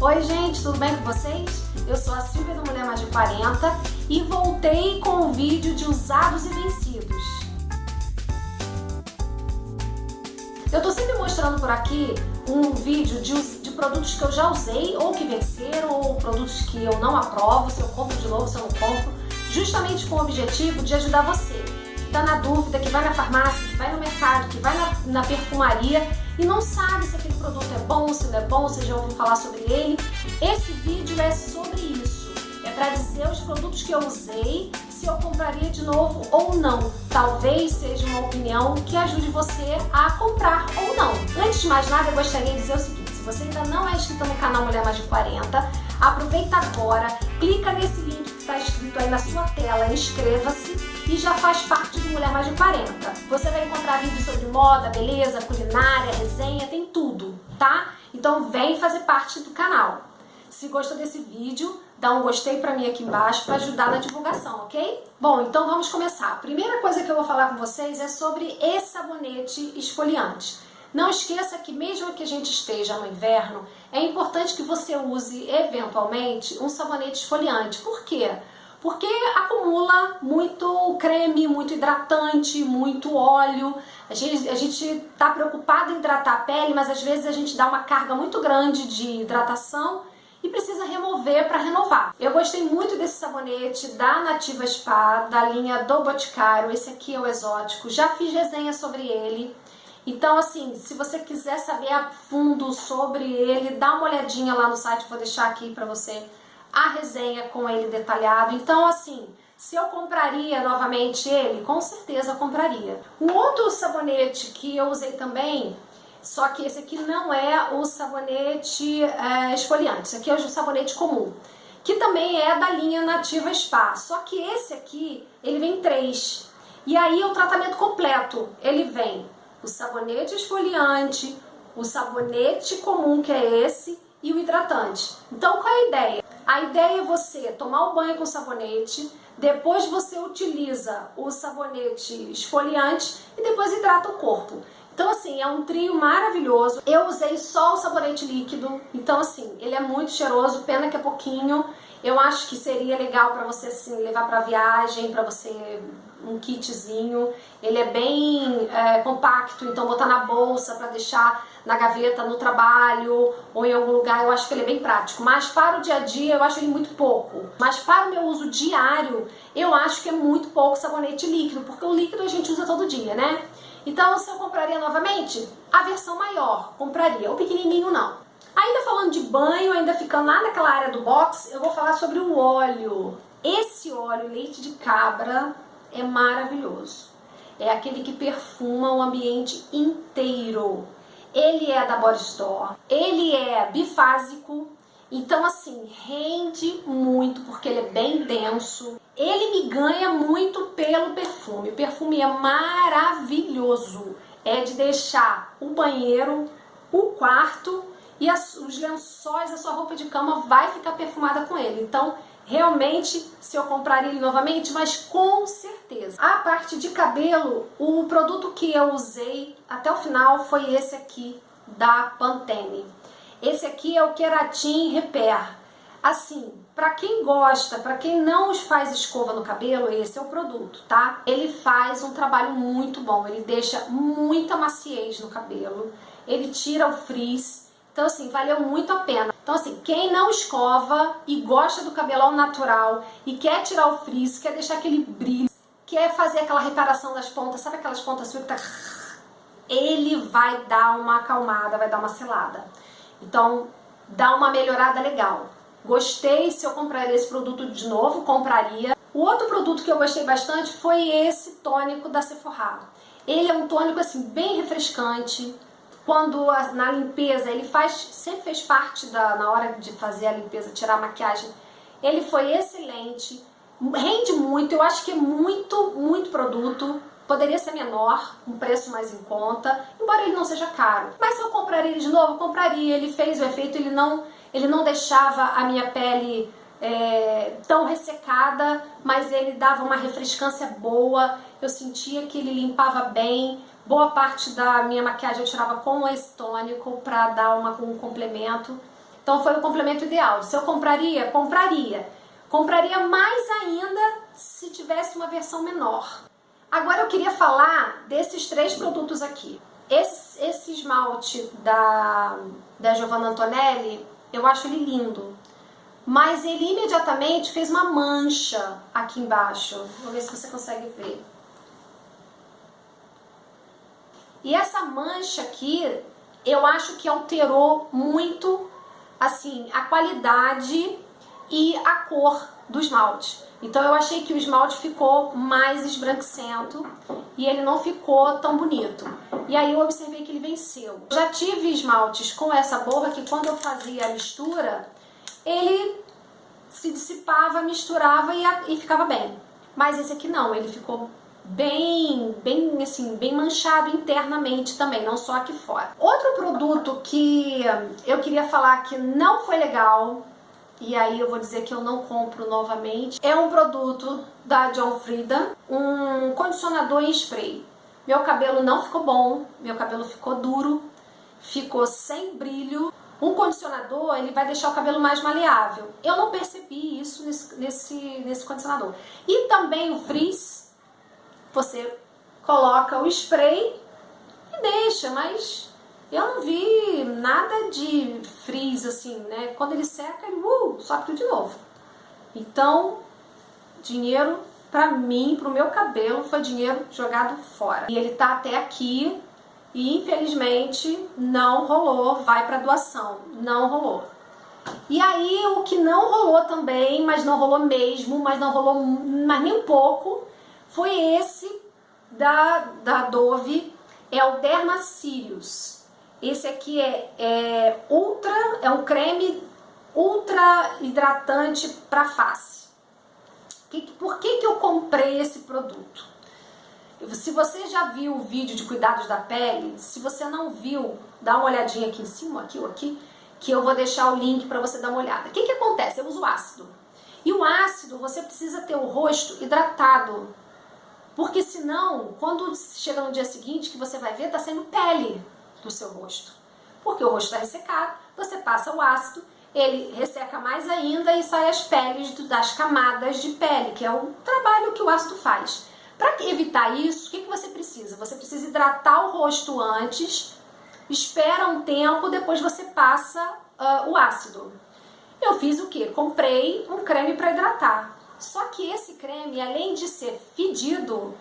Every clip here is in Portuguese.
Oi gente, tudo bem com vocês? Eu sou a Silvia da Mulher Mais de 40 e voltei com o vídeo de usados e vencidos. Eu tô sempre mostrando por aqui um vídeo de, de produtos que eu já usei ou que venceram ou produtos que eu não aprovo, se eu compro de novo, se eu não compro, justamente com o objetivo de ajudar você que tá na dúvida, que vai na farmácia, que vai no mercado, que vai na, na perfumaria e não sabe se aquele produto é bom, se não é bom, se já ouviu falar sobre ele. Esse vídeo é sobre isso. É para dizer os produtos que eu usei, se eu compraria de novo ou não. Talvez seja uma opinião que ajude você a comprar ou não. Antes de mais nada, eu gostaria de dizer o seguinte, se você ainda não é inscrito no canal Mulher Mais de 40, aproveita agora, clica nesse link que está escrito aí na sua tela, inscreva-se e já faz parte do Mulher Mais de 40. Você vai encontrar vídeos sobre moda, beleza, culinária, resenha, tem tudo, tá? Então vem fazer parte do canal. Se gostou desse vídeo, dá um gostei pra mim aqui embaixo para ajudar na divulgação, ok? Bom, então vamos começar. A primeira coisa que eu vou falar com vocês é sobre esse sabonete esfoliante. Não esqueça que mesmo que a gente esteja no inverno, é importante que você use eventualmente um sabonete esfoliante. Por quê? Porque acumula muito creme, muito hidratante, muito óleo. A gente a está preocupado em hidratar a pele, mas às vezes a gente dá uma carga muito grande de hidratação e precisa remover para renovar. Eu gostei muito desse sabonete da Nativa Spa, da linha do Boticário, esse aqui é o exótico, já fiz resenha sobre ele. Então, assim, se você quiser saber a fundo sobre ele, dá uma olhadinha lá no site, vou deixar aqui para você a resenha com ele detalhado. Então, assim, se eu compraria novamente ele, com certeza compraria. Um outro sabonete que eu usei também, só que esse aqui não é o sabonete é, esfoliante, esse aqui é o sabonete comum, que também é da linha Nativa Spa, só que esse aqui, ele vem três. E aí o tratamento completo, ele vem o sabonete esfoliante, o sabonete comum, que é esse, e o hidratante. Então, qual é a ideia? A ideia é você tomar o banho com sabonete, depois você utiliza o sabonete esfoliante e depois hidrata o corpo. Então, assim, é um trio maravilhoso. Eu usei só o sabonete líquido, então, assim, ele é muito cheiroso, pena que é pouquinho. Eu acho que seria legal para você, assim, levar para viagem, para você um kitzinho. Ele é bem é, compacto, então botar na bolsa para deixar na gaveta, no trabalho ou em algum lugar, eu acho que ele é bem prático. Mas para o dia a dia eu acho ele muito pouco. Mas para o meu uso diário, eu acho que é muito pouco sabonete líquido, porque o líquido a gente usa todo dia, né? Então se eu compraria novamente, a versão maior, compraria. O pequenininho não. Ainda falando de banho, ainda ficando lá naquela área do box, eu vou falar sobre o óleo. Esse óleo, leite de cabra, é maravilhoso. É aquele que perfuma o ambiente inteiro. Ele é da Body Store, ele é bifásico, então assim, rende muito porque ele é bem denso. Ele me ganha muito pelo perfume. O perfume é maravilhoso. É de deixar o banheiro, o quarto e as, os lençóis, a sua roupa de cama vai ficar perfumada com ele. Então, realmente, se eu compraria ele novamente, mas com certeza. A parte de cabelo, o produto que eu usei até o final foi esse aqui, da Pantene. Esse aqui é o Keratin Repair. Assim, para quem gosta, para quem não faz escova no cabelo, esse é o produto, tá? Ele faz um trabalho muito bom, ele deixa muita maciez no cabelo, ele tira o frizz, então, assim, valeu muito a pena. Então, assim, quem não escova e gosta do cabelão natural e quer tirar o frizz, quer deixar aquele brilho, quer fazer aquela reparação das pontas, sabe aquelas pontas que tá... Ele vai dar uma acalmada, vai dar uma selada. Então, dá uma melhorada legal. Gostei, se eu compraria esse produto de novo, compraria. O outro produto que eu gostei bastante foi esse tônico da Sephora. Ele é um tônico, assim, bem refrescante, quando na limpeza, ele faz, sempre fez parte da, na hora de fazer a limpeza, tirar a maquiagem, ele foi excelente, rende muito, eu acho que é muito, muito produto, poderia ser menor, um preço mais em conta, embora ele não seja caro. Mas se eu compraria ele de novo, compraria, ele fez o efeito, ele não, ele não deixava a minha pele é, tão ressecada, mas ele dava uma refrescância boa, eu sentia que ele limpava bem, boa parte da minha maquiagem eu tirava com esse tônico para dar uma, um complemento. Então foi o complemento ideal. Se eu compraria, compraria. Compraria mais ainda se tivesse uma versão menor. Agora eu queria falar desses três produtos aqui. Esse, esse esmalte da, da Giovanna Antonelli, eu acho ele lindo. Mas ele imediatamente fez uma mancha aqui embaixo. Vou ver se você consegue ver. E essa mancha aqui, eu acho que alterou muito, assim, a qualidade e a cor do esmalte. Então eu achei que o esmalte ficou mais esbranquiçento e ele não ficou tão bonito. E aí eu observei que ele venceu. Já tive esmaltes com essa borra que quando eu fazia a mistura, ele se dissipava, misturava e, e ficava bem. Mas esse aqui não, ele ficou bem, bem assim, bem manchado internamente também, não só aqui fora. Outro produto que eu queria falar que não foi legal, e aí eu vou dizer que eu não compro novamente, é um produto da John Frieda, um condicionador em spray. Meu cabelo não ficou bom, meu cabelo ficou duro, ficou sem brilho. Um condicionador, ele vai deixar o cabelo mais maleável. Eu não percebi isso nesse, nesse, nesse condicionador. E também o frizz, você coloca o spray e deixa, mas eu não vi nada de frizz assim, né? Quando ele seca, ele uh, sobe tudo de novo. Então, dinheiro pra mim, pro meu cabelo, foi dinheiro jogado fora. E ele tá até aqui e infelizmente não rolou, vai para doação, não rolou. E aí o que não rolou também, mas não rolou mesmo, mas não rolou mas nem um pouco, foi esse da, da Dove, é o Derma Sirius. Esse aqui é, é ultra, é um creme ultra hidratante para face. Que, por que, que eu comprei esse produto? Se você já viu o vídeo de cuidados da pele, se você não viu, dá uma olhadinha aqui em cima, aqui ou aqui, que eu vou deixar o link para você dar uma olhada. O que, que acontece? Eu uso ácido. E o ácido, você precisa ter o rosto hidratado. Porque senão, quando chega no dia seguinte, que você vai ver, tá saindo pele do seu rosto. Porque o rosto está ressecado, você passa o ácido, ele resseca mais ainda e sai as peles das camadas de pele, que é o trabalho que o ácido faz. Para evitar isso, o que, que você precisa? Você precisa hidratar o rosto antes, espera um tempo, depois você passa uh, o ácido. Eu fiz o que? Comprei um creme para hidratar. Só que esse creme, além de ser fedido,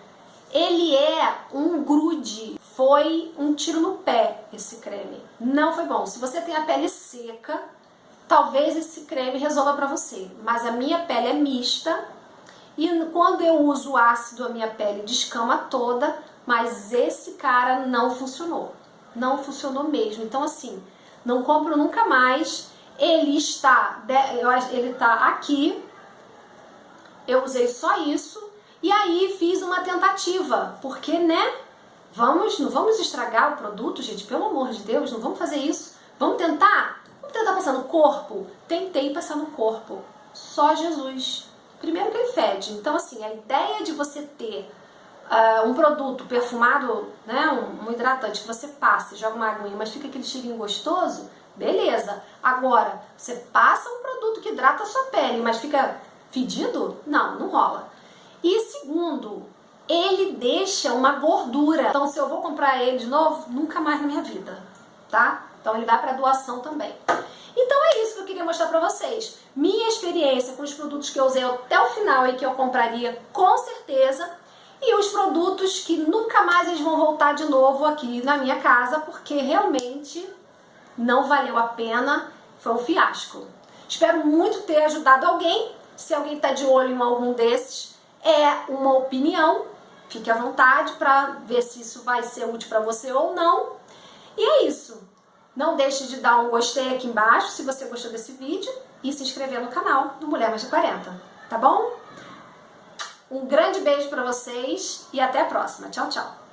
ele é um grude. Foi um tiro no pé esse creme. Não foi bom. Se você tem a pele seca, talvez esse creme resolva para você. Mas a minha pele é mista, e quando eu uso ácido, a minha pele descama toda, mas esse cara não funcionou. Não funcionou mesmo. Então, assim, não compro nunca mais. Ele está, ele está aqui. Eu usei só isso. E aí fiz uma tentativa. Porque, né? Vamos, não vamos estragar o produto, gente. Pelo amor de Deus, não vamos fazer isso. Vamos tentar? Vamos tentar passar no corpo? Tentei passar no corpo. Só Jesus. Primeiro que ele fede. Então, assim, a ideia de você ter uh, um produto perfumado, né, um, um, hidratante que você passa joga uma aguinha, mas fica aquele cheirinho gostoso, beleza. Agora, você passa um produto que hidrata a sua pele, mas fica fedido? Não, não rola. E segundo, ele deixa uma gordura. Então, se eu vou comprar ele de novo, nunca mais na minha vida, tá? Então, ele vai para doação também. Então é isso que eu queria mostrar pra vocês. Minha experiência com os produtos que eu usei até o final e que eu compraria com certeza. E os produtos que nunca mais eles vão voltar de novo aqui na minha casa, porque realmente não valeu a pena, foi um fiasco. Espero muito ter ajudado alguém. Se alguém está de olho em algum desses, é uma opinião. Fique à vontade para ver se isso vai ser útil para você ou não. E é isso. Não deixe de dar um gostei aqui embaixo se você gostou desse vídeo e se inscrever no canal do Mulher Mais de 40, tá bom? Um grande beijo para vocês e até a próxima. Tchau, tchau!